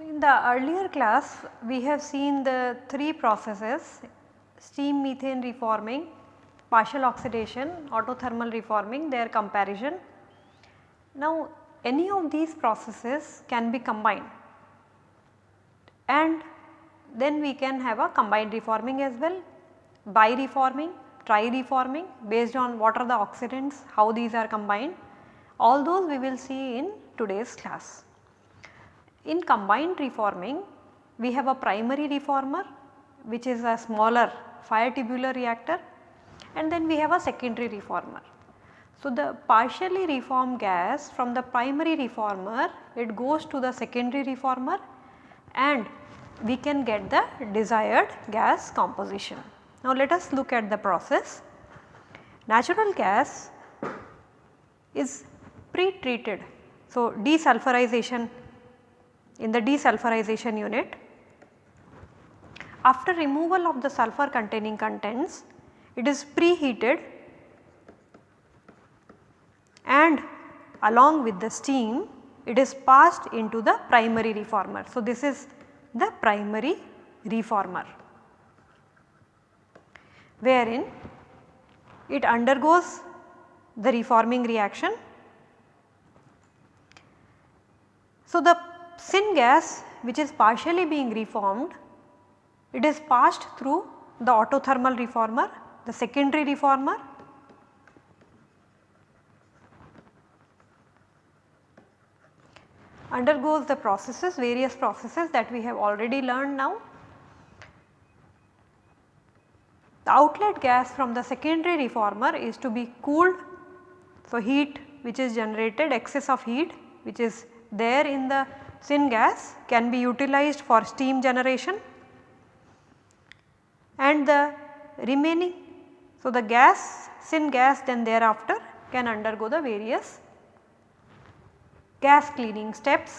In the earlier class we have seen the three processes steam methane reforming, partial oxidation, autothermal reforming their comparison. Now any of these processes can be combined and then we can have a combined reforming as well, bi-reforming, tri-reforming based on what are the oxidants, how these are combined all those we will see in today's class. In combined reforming we have a primary reformer which is a smaller fire tubular reactor and then we have a secondary reformer. So, the partially reformed gas from the primary reformer it goes to the secondary reformer and we can get the desired gas composition. Now, let us look at the process. Natural gas is pre-treated. So, desulfurization in the desulfurization unit. After removal of the sulfur containing contents, it is preheated and along with the steam it is passed into the primary reformer. So, this is the primary reformer wherein it undergoes the reforming reaction. So, the syngas which is partially being reformed it is passed through the autothermal reformer the secondary reformer undergoes the processes various processes that we have already learned now. The outlet gas from the secondary reformer is to be cooled. So, heat which is generated excess of heat which is there in the syngas can be utilized for steam generation and the remaining. So, the gas syngas then thereafter can undergo the various gas cleaning steps,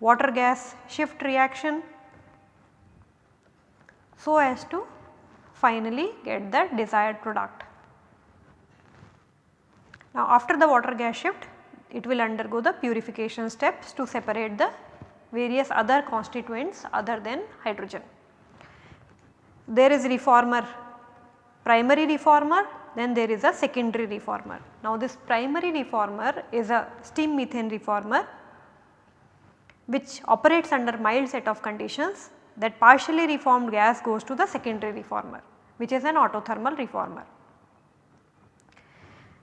water gas shift reaction so as to finally get the desired product. Now after the water gas shift it will undergo the purification steps to separate the various other constituents other than hydrogen. There is reformer, primary reformer then there is a secondary reformer. Now this primary reformer is a steam methane reformer which operates under mild set of conditions that partially reformed gas goes to the secondary reformer which is an autothermal reformer.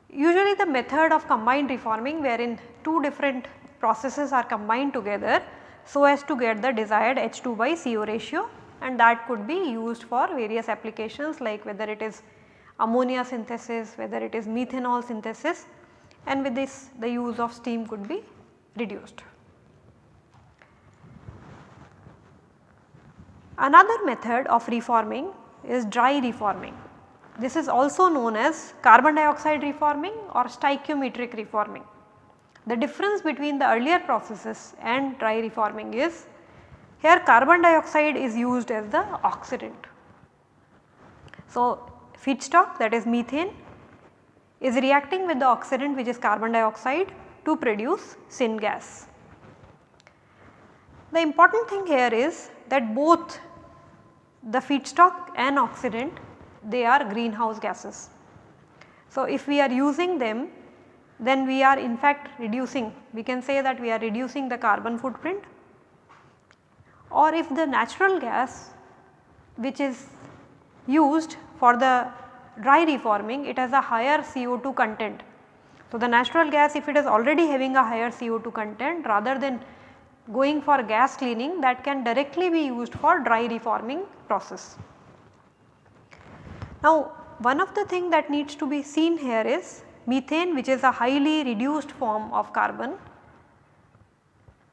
Usually the method of combined reforming wherein two different processes are combined together so as to get the desired H2 by CO ratio and that could be used for various applications like whether it is ammonia synthesis, whether it is methanol synthesis and with this the use of steam could be reduced. Another method of reforming is dry reforming. This is also known as carbon dioxide reforming or stoichiometric reforming. The difference between the earlier processes and dry reforming is here carbon dioxide is used as the oxidant. So, feedstock that is methane is reacting with the oxidant which is carbon dioxide to produce syngas. The important thing here is that both the feedstock and oxidant they are greenhouse gases. So, if we are using them then we are in fact reducing we can say that we are reducing the carbon footprint or if the natural gas which is used for the dry reforming it has a higher CO2 content. So, the natural gas if it is already having a higher CO2 content rather than going for gas cleaning that can directly be used for dry reforming process. Now one of the thing that needs to be seen here is methane which is a highly reduced form of carbon,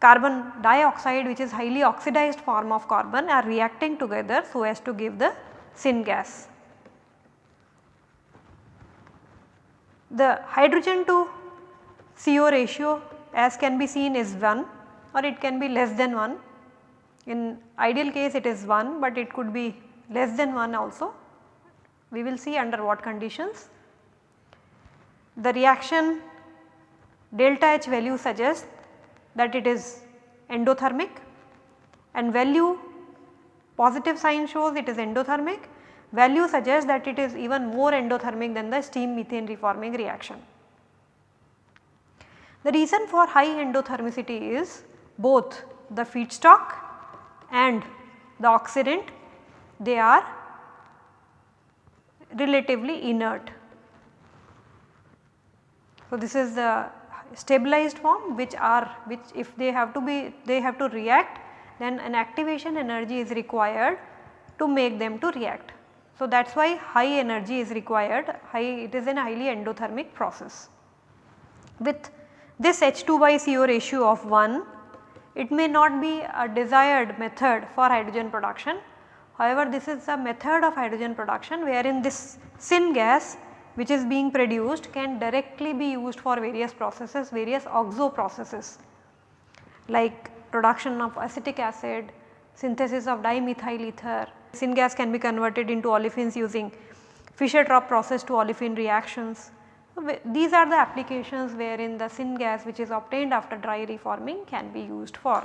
carbon dioxide which is highly oxidized form of carbon are reacting together so as to give the syngas. The hydrogen to CO ratio as can be seen is 1 or it can be less than 1. In ideal case it is 1 but it could be less than 1 also. We will see under what conditions. The reaction delta H value suggests that it is endothermic and value positive sign shows it is endothermic, value suggests that it is even more endothermic than the steam methane reforming reaction. The reason for high endothermicity is both the feedstock and the oxidant they are relatively inert. So, this is the stabilized form which are which if they have to be they have to react then an activation energy is required to make them to react. So, that is why high energy is required high it is a highly endothermic process. With this H2 by CO ratio of 1 it may not be a desired method for hydrogen production. However, this is a method of hydrogen production wherein this syngas which is being produced can directly be used for various processes, various oxo processes like production of acetic acid, synthesis of dimethyl ether. Syngas can be converted into olefins using Fischer-Tropsch process to olefin reactions. These are the applications wherein the syngas which is obtained after dry reforming can be used for.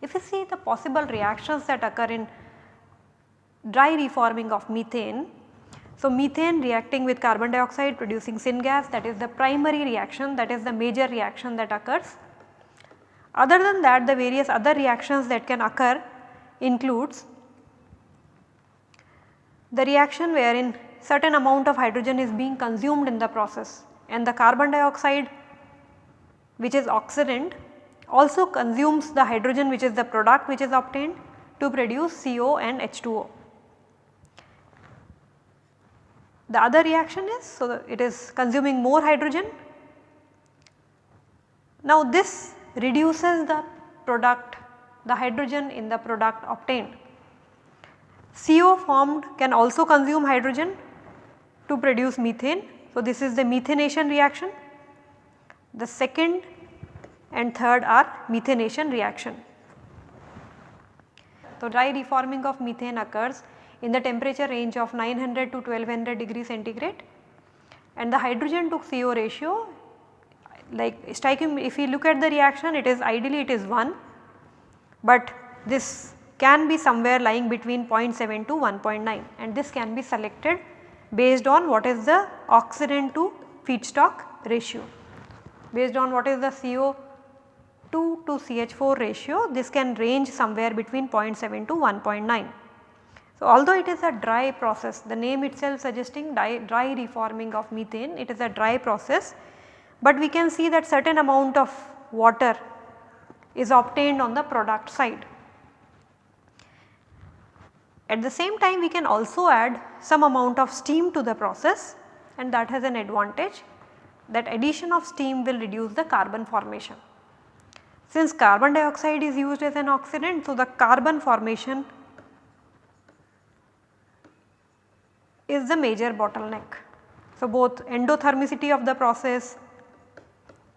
If you see the possible reactions that occur in dry reforming of methane, so, methane reacting with carbon dioxide producing syngas that is the primary reaction that is the major reaction that occurs. Other than that the various other reactions that can occur includes the reaction wherein certain amount of hydrogen is being consumed in the process and the carbon dioxide which is oxidant also consumes the hydrogen which is the product which is obtained to produce CO and H2O. The other reaction is so it is consuming more hydrogen. Now this reduces the product the hydrogen in the product obtained. CO formed can also consume hydrogen to produce methane. So, this is the methanation reaction. The second and third are methanation reaction. So, dry reforming of methane occurs in the temperature range of 900 to 1200 degree centigrade and the hydrogen to CO ratio like striking if we look at the reaction it is ideally it is 1 but this can be somewhere lying between 0.7 to 1.9 and this can be selected based on what is the oxidant to feedstock ratio. Based on what is the CO2 to CH4 ratio this can range somewhere between 0.7 to 1.9. So, although it is a dry process the name itself suggesting dry, dry reforming of methane it is a dry process, but we can see that certain amount of water is obtained on the product side. At the same time we can also add some amount of steam to the process and that has an advantage that addition of steam will reduce the carbon formation. Since carbon dioxide is used as an oxidant, so the carbon formation is the major bottleneck. So, both endothermicity of the process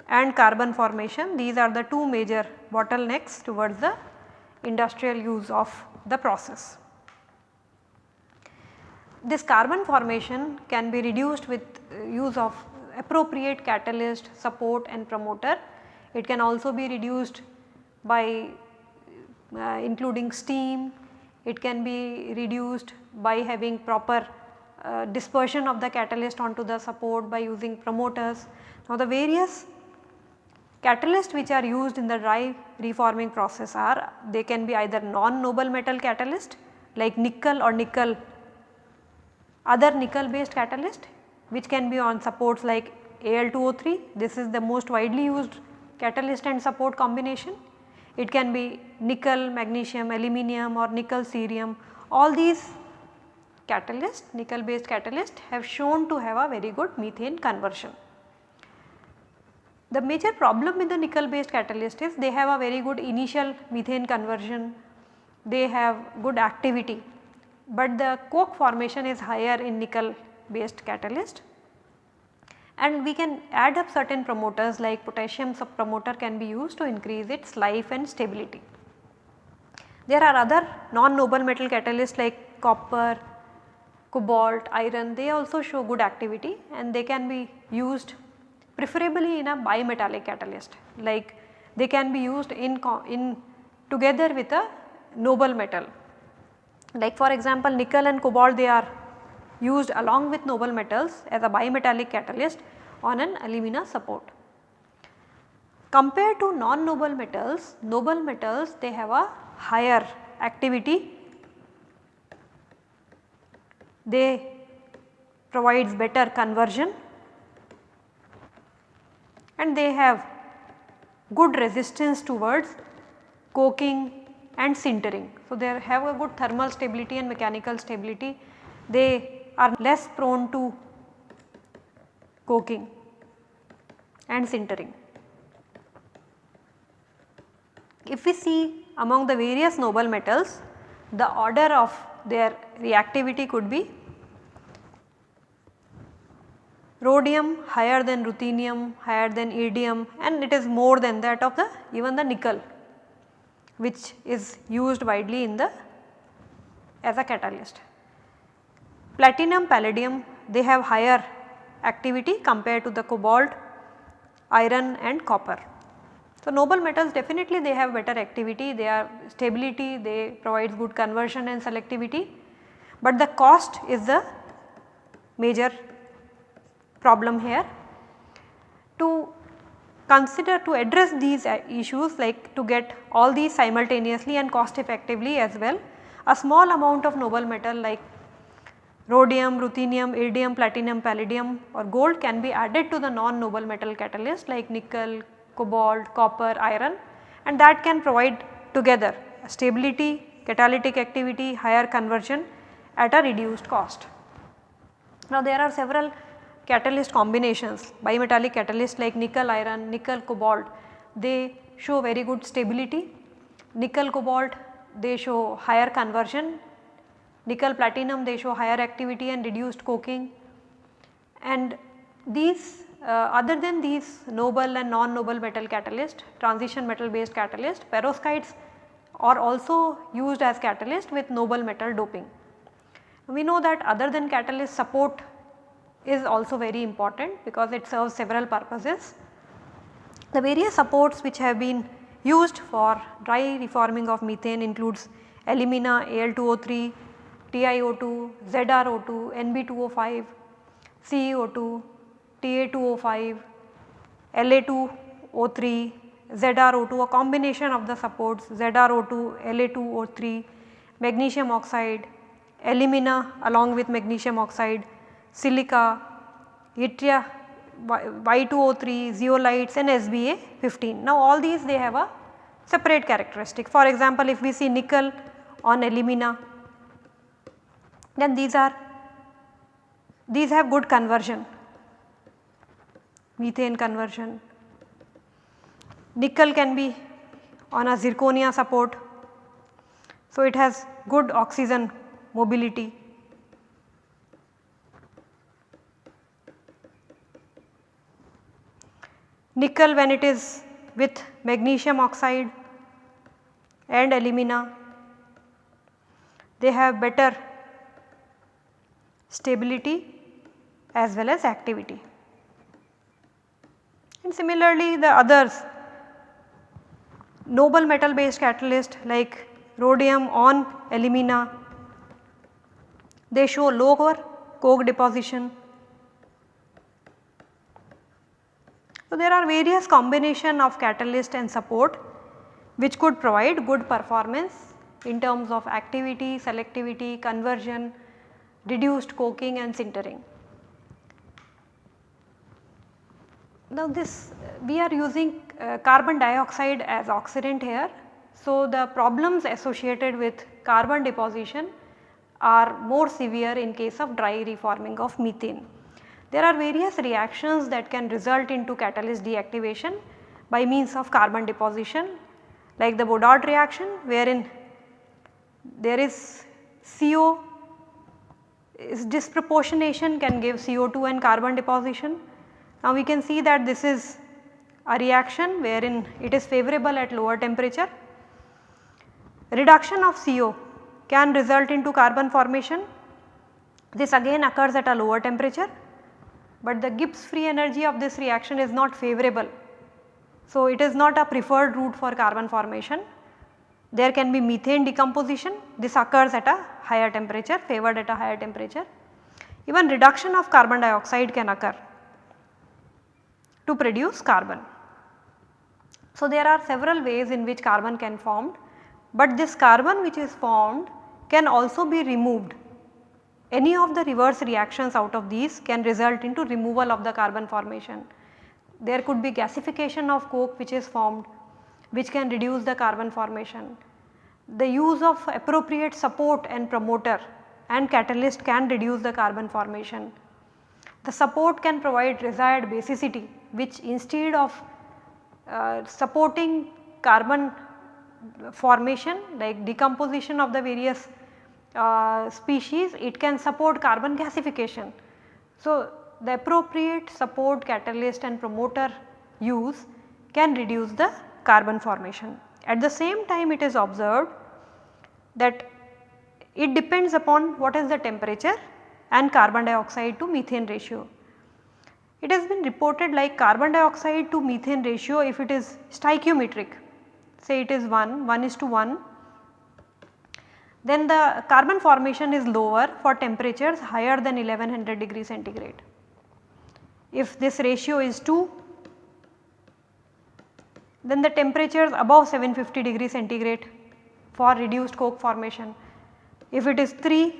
and carbon formation these are the two major bottlenecks towards the industrial use of the process. This carbon formation can be reduced with uh, use of appropriate catalyst, support and promoter. It can also be reduced by uh, including steam, it can be reduced by having proper uh, dispersion of the catalyst onto the support by using promoters. Now the various catalysts which are used in the dry reforming process are they can be either non-noble metal catalyst like nickel or nickel other nickel based catalyst which can be on supports like Al2O3 this is the most widely used catalyst and support combination. It can be nickel, magnesium, aluminum or nickel cerium all these catalyst nickel based catalyst have shown to have a very good methane conversion. The major problem with the nickel based catalyst is they have a very good initial methane conversion, they have good activity, but the coke formation is higher in nickel based catalyst. And we can add up certain promoters like potassium promoter can be used to increase its life and stability. There are other non-noble metal catalysts like copper, cobalt, iron. They also show good activity and they can be used preferably in a bimetallic catalyst like they can be used in, in together with a noble metal. Like for example nickel and cobalt they are used along with noble metals as a bimetallic catalyst on an alumina support. Compared to non-noble metals, noble metals they have a higher activity, they provides better conversion and they have good resistance towards coking and sintering. So, they have a good thermal stability and mechanical stability. They are less prone to coking and sintering. If we see among the various noble metals, the order of their reactivity could be rhodium higher than ruthenium, higher than iridium and it is more than that of the even the nickel which is used widely in the as a catalyst. Platinum, palladium they have higher activity compared to the cobalt, iron and copper. So, noble metals definitely they have better activity, they are stability, they provide good conversion and selectivity, but the cost is the major problem here. To consider to address these uh, issues like to get all these simultaneously and cost effectively as well, a small amount of noble metal like rhodium, ruthenium, iridium, platinum, palladium or gold can be added to the non-noble metal catalyst like nickel, cobalt, copper, iron and that can provide together stability, catalytic activity, higher conversion at a reduced cost. Now there are several catalyst combinations, bimetallic catalyst like nickel iron, nickel cobalt, they show very good stability. Nickel cobalt they show higher conversion nickel platinum they show higher activity and reduced coking and these uh, other than these noble and non-noble metal catalyst transition metal based catalyst perovskites are also used as catalyst with noble metal doping. We know that other than catalyst support is also very important because it serves several purposes. The various supports which have been used for dry reforming of methane includes alumina, Al2O3, TiO2, ZrO2, Nb2O5, CeO2, Ta2O5, La2O3, ZrO2 a combination of the supports ZrO2, La2O3, magnesium oxide, alumina along with magnesium oxide, silica, yttria Y2O3, zeolites and SBA-15. Now all these they have a separate characteristic. For example, if we see nickel on alumina then these are these have good conversion methane conversion. Nickel can be on a zirconia support. So, it has good oxygen mobility. Nickel when it is with magnesium oxide and alumina they have better stability as well as activity. And similarly the others noble metal based catalyst like rhodium on alumina they show lower coke deposition. So, there are various combination of catalyst and support which could provide good performance in terms of activity, selectivity, conversion, reduced coking and sintering. Now this we are using uh, carbon dioxide as oxidant here. So the problems associated with carbon deposition are more severe in case of dry reforming of methane. There are various reactions that can result into catalyst deactivation by means of carbon deposition like the Boudouard reaction wherein there is CO is disproportionation can give CO2 and carbon deposition Now we can see that this is a reaction wherein it is favorable at lower temperature. Reduction of CO can result into carbon formation. This again occurs at a lower temperature, but the Gibbs free energy of this reaction is not favorable. So, it is not a preferred route for carbon formation. There can be methane decomposition, this occurs at a higher temperature, favored at a higher temperature. Even reduction of carbon dioxide can occur to produce carbon. So, there are several ways in which carbon can form, but this carbon which is formed can also be removed. Any of the reverse reactions out of these can result into removal of the carbon formation. There could be gasification of coke which is formed which can reduce the carbon formation. The use of appropriate support and promoter and catalyst can reduce the carbon formation. The support can provide desired basicity which instead of uh, supporting carbon formation like decomposition of the various uh, species it can support carbon gasification. So, the appropriate support catalyst and promoter use can reduce the carbon formation. At the same time it is observed that it depends upon what is the temperature and carbon dioxide to methane ratio. It has been reported like carbon dioxide to methane ratio if it is stoichiometric say it is 1, 1 is to 1 then the carbon formation is lower for temperatures higher than 1100 degree centigrade. If this ratio is 2 then the temperatures above 750 degree centigrade for reduced coke formation. If it is 3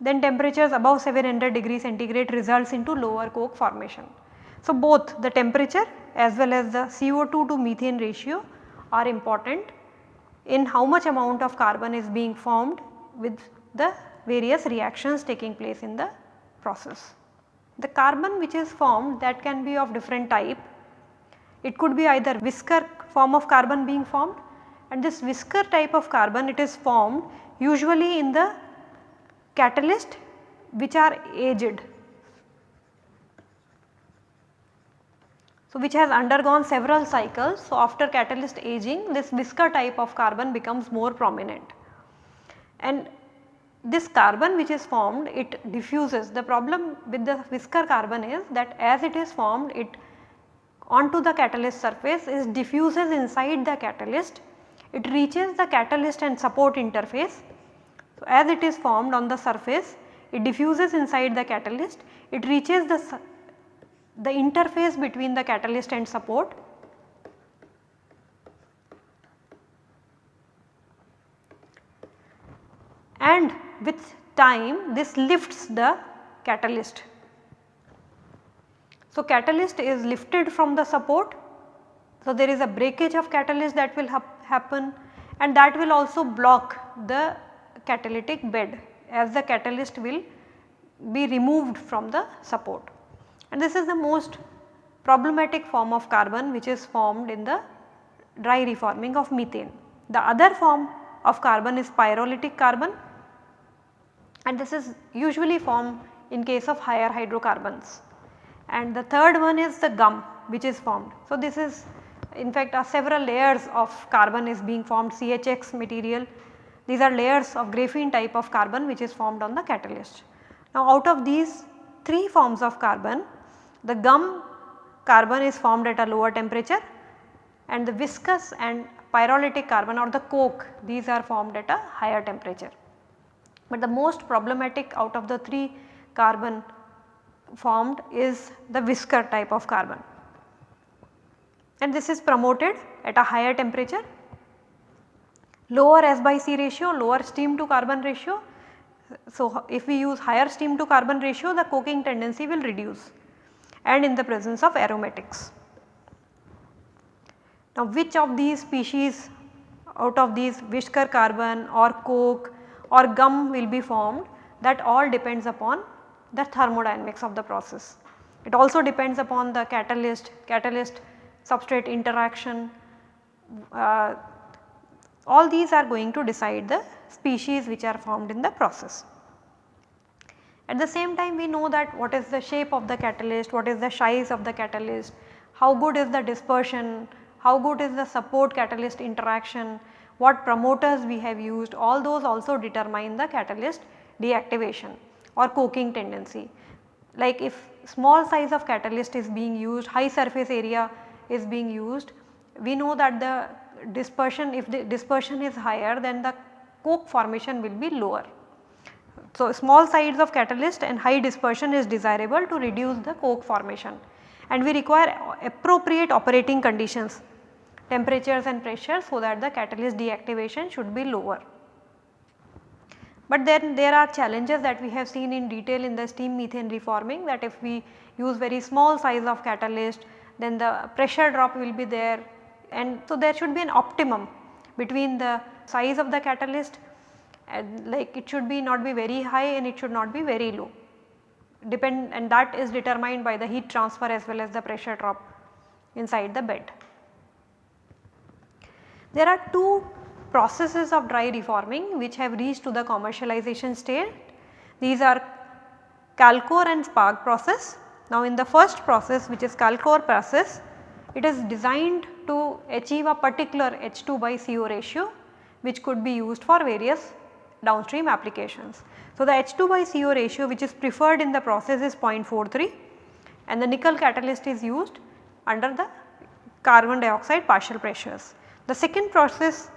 then temperatures above 700 degree centigrade results into lower coke formation. So, both the temperature as well as the CO2 to methane ratio are important in how much amount of carbon is being formed with the various reactions taking place in the process. The carbon which is formed that can be of different type. It could be either whisker form of carbon being formed and this whisker type of carbon it is formed usually in the catalyst which are aged. So, which has undergone several cycles. So, after catalyst aging this whisker type of carbon becomes more prominent and this carbon which is formed it diffuses. The problem with the whisker carbon is that as it is formed it onto the catalyst surface is diffuses inside the catalyst, it reaches the catalyst and support interface so, as it is formed on the surface it diffuses inside the catalyst, it reaches the, the interface between the catalyst and support and with time this lifts the catalyst. So, catalyst is lifted from the support. So, there is a breakage of catalyst that will happen and that will also block the catalytic bed as the catalyst will be removed from the support. And this is the most problematic form of carbon which is formed in the dry reforming of methane. The other form of carbon is pyrolytic carbon and this is usually formed in case of higher hydrocarbons. And the third one is the gum which is formed. So, this is in fact uh, several layers of carbon is being formed CHX material these are layers of graphene type of carbon which is formed on the catalyst. Now out of these 3 forms of carbon, the gum carbon is formed at a lower temperature and the whisker and pyrolytic carbon or the coke these are formed at a higher temperature. But the most problematic out of the 3 carbon formed is the whisker type of carbon and this is promoted at a higher temperature lower S by C ratio, lower steam to carbon ratio. So, if we use higher steam to carbon ratio the coking tendency will reduce and in the presence of aromatics. Now which of these species out of these whisker carbon or coke or gum will be formed that all depends upon the thermodynamics of the process. It also depends upon the catalyst, catalyst substrate interaction, uh, all these are going to decide the species which are formed in the process. At the same time we know that what is the shape of the catalyst, what is the size of the catalyst, how good is the dispersion, how good is the support catalyst interaction, what promoters we have used all those also determine the catalyst deactivation or coking tendency. Like if small size of catalyst is being used, high surface area is being used, we know that the dispersion if the dispersion is higher then the coke formation will be lower. So, small size of catalyst and high dispersion is desirable to reduce the coke formation and we require appropriate operating conditions temperatures and pressure so that the catalyst deactivation should be lower. But then there are challenges that we have seen in detail in the steam methane reforming that if we use very small size of catalyst then the pressure drop will be there and so there should be an optimum between the size of the catalyst and like it should be not be very high and it should not be very low depend and that is determined by the heat transfer as well as the pressure drop inside the bed. There are two processes of dry reforming which have reached to the commercialization state. These are CALCOR and SPARG process. Now in the first process which is CALCOR process, it is designed to achieve a particular H2 by CO ratio which could be used for various downstream applications. So the H2 by CO ratio which is preferred in the process is 0.43 and the nickel catalyst is used under the carbon dioxide partial pressures. The second process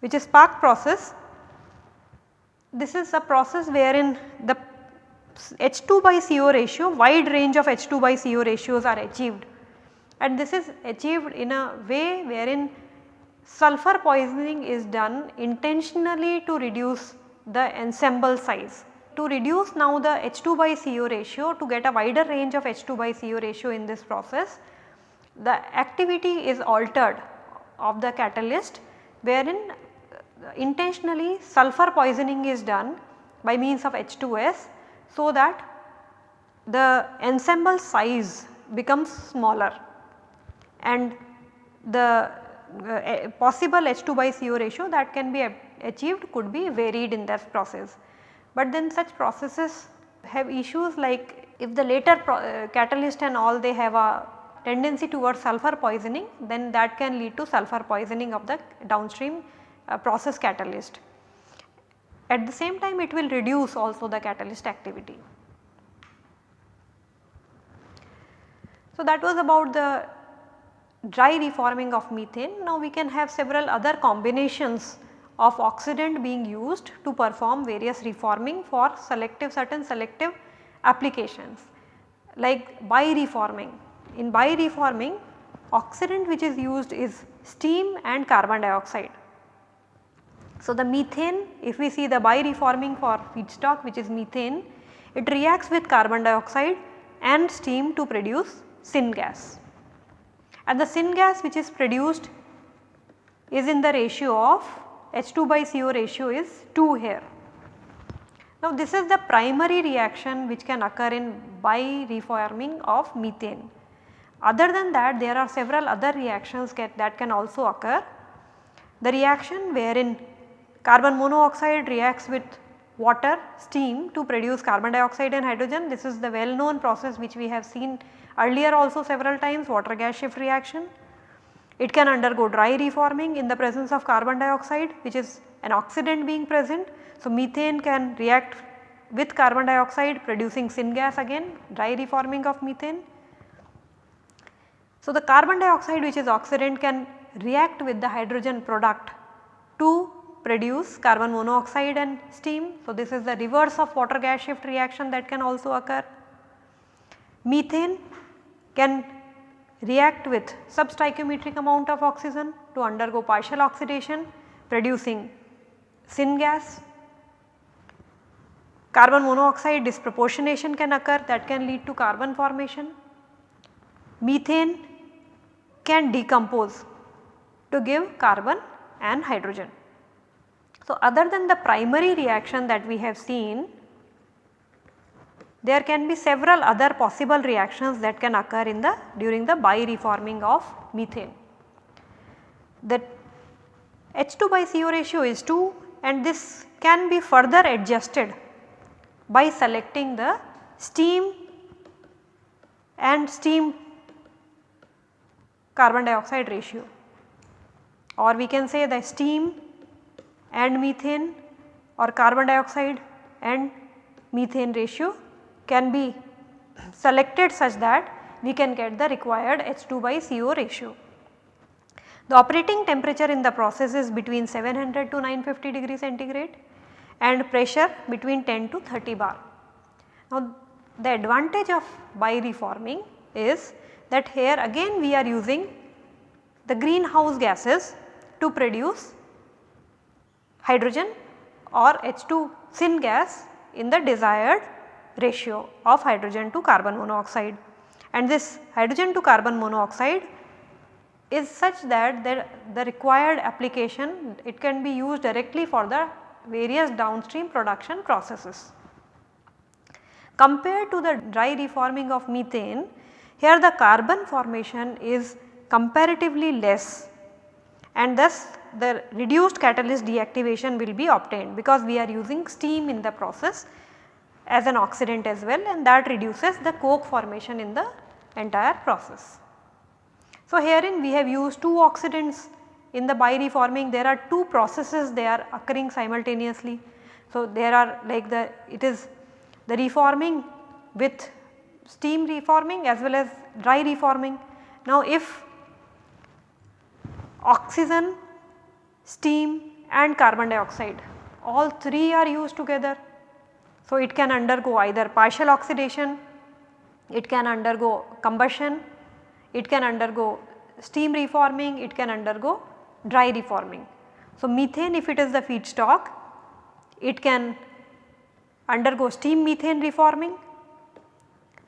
which is SPARG process, this is a process wherein the H2 by CO ratio wide range of H2 by CO ratios are achieved and this is achieved in a way wherein sulfur poisoning is done intentionally to reduce the ensemble size. To reduce now the H2 by CO ratio to get a wider range of H2 by CO ratio in this process, the activity is altered of the catalyst wherein intentionally sulfur poisoning is done by means of H2S so that the ensemble size becomes smaller and the uh, possible H2 by CO ratio that can be achieved could be varied in this process. But then such processes have issues like if the later uh, catalyst and all they have a tendency towards sulfur poisoning then that can lead to sulfur poisoning of the downstream uh, process catalyst. At the same time it will reduce also the catalyst activity. So that was about the dry reforming of methane. Now we can have several other combinations of oxidant being used to perform various reforming for selective certain selective applications like bi-reforming in bi-reforming oxidant which is used is steam and carbon dioxide. So, the methane if we see the bi-reforming for feedstock which is methane it reacts with carbon dioxide and steam to produce syngas and the syngas which is produced is in the ratio of H2 by CO ratio is 2 here. Now this is the primary reaction which can occur in bi-reforming of methane. Other than that there are several other reactions get, that can also occur. The reaction wherein carbon monoxide reacts with water steam to produce carbon dioxide and hydrogen this is the well known process which we have seen earlier also several times water gas shift reaction. It can undergo dry reforming in the presence of carbon dioxide which is an oxidant being present. So, methane can react with carbon dioxide producing syngas again dry reforming of methane. So, the carbon dioxide which is oxidant can react with the hydrogen product to produce carbon monoxide and steam. So, this is the reverse of water gas shift reaction that can also occur. Methane can react with substoichiometric amount of oxygen to undergo partial oxidation producing syngas. Carbon monoxide disproportionation can occur that can lead to carbon formation. Methane can decompose to give carbon and hydrogen. So, other than the primary reaction that we have seen, there can be several other possible reactions that can occur in the during the bi-reforming of methane. The H2 by CO ratio is 2 and this can be further adjusted by selecting the steam and steam carbon dioxide ratio or we can say the steam and methane or carbon dioxide and methane ratio can be selected such that we can get the required H2 by CO ratio. The operating temperature in the process is between 700 to 950 degree centigrade and pressure between 10 to 30 bar. Now the advantage of bi-reforming is that here again we are using the greenhouse gases to produce hydrogen or H2 syngas in the desired ratio of hydrogen to carbon monoxide and this hydrogen to carbon monoxide is such that the, the required application it can be used directly for the various downstream production processes. Compared to the dry reforming of methane, here the carbon formation is comparatively less and thus the reduced catalyst deactivation will be obtained because we are using steam in the process as an oxidant as well and that reduces the coke formation in the entire process. So, herein we have used two oxidants in the bi-reforming there are two processes they are occurring simultaneously. So, there are like the it is the reforming with steam reforming as well as dry reforming. Now, if oxygen, steam and carbon dioxide all three are used together. So, it can undergo either partial oxidation, it can undergo combustion, it can undergo steam reforming, it can undergo dry reforming. So, methane if it is the feedstock, it can undergo steam methane reforming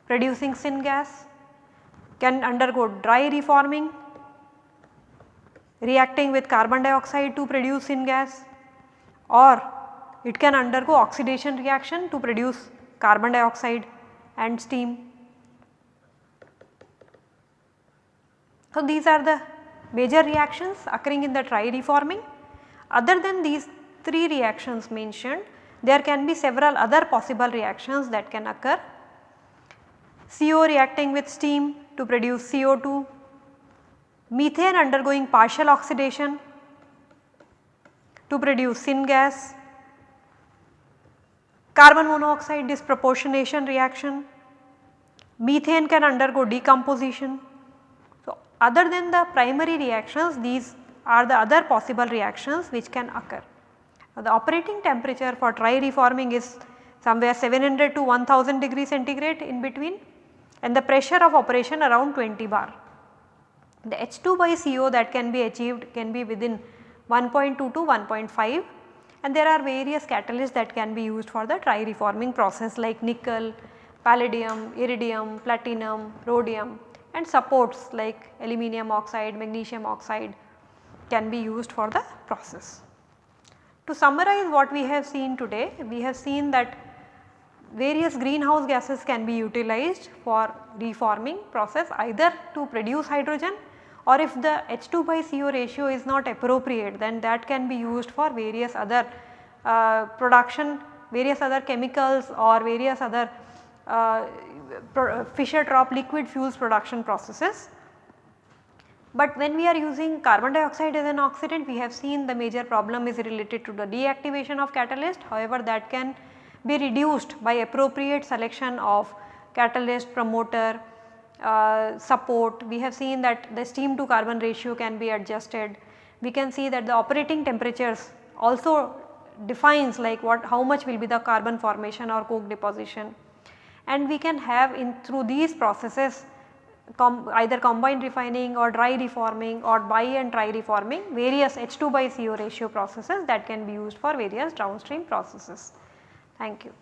producing syngas, can undergo dry reforming reacting with carbon dioxide to produce syngas or it can undergo oxidation reaction to produce carbon dioxide and steam. So, these are the major reactions occurring in the tri-reforming. Other than these 3 reactions mentioned, there can be several other possible reactions that can occur. CO reacting with steam to produce CO2, methane undergoing partial oxidation to produce syngas, carbon monoxide disproportionation reaction, methane can undergo decomposition So, other than the primary reactions these are the other possible reactions which can occur. Now, the operating temperature for tri-reforming is somewhere 700 to 1000 degree centigrade in between and the pressure of operation around 20 bar. The H2 by CO that can be achieved can be within 1.2 to 1.5 and there are various catalysts that can be used for the tri-reforming process like nickel, palladium, iridium, platinum, rhodium and supports like aluminum oxide, magnesium oxide can be used for the process. To summarize what we have seen today, we have seen that various greenhouse gases can be utilized for reforming process either to produce hydrogen or if the H2 by CO ratio is not appropriate then that can be used for various other uh, production, various other chemicals or various other uh, Fischer-Tropsch liquid fuels production processes. But when we are using carbon dioxide as an oxidant we have seen the major problem is related to the deactivation of catalyst however that can be reduced by appropriate selection of catalyst promoter uh, support. We have seen that the steam to carbon ratio can be adjusted. We can see that the operating temperatures also defines like what how much will be the carbon formation or coke deposition and we can have in through these processes com either combined refining or dry reforming or bi and tri reforming various H2 by CO ratio processes that can be used for various downstream processes. Thank you.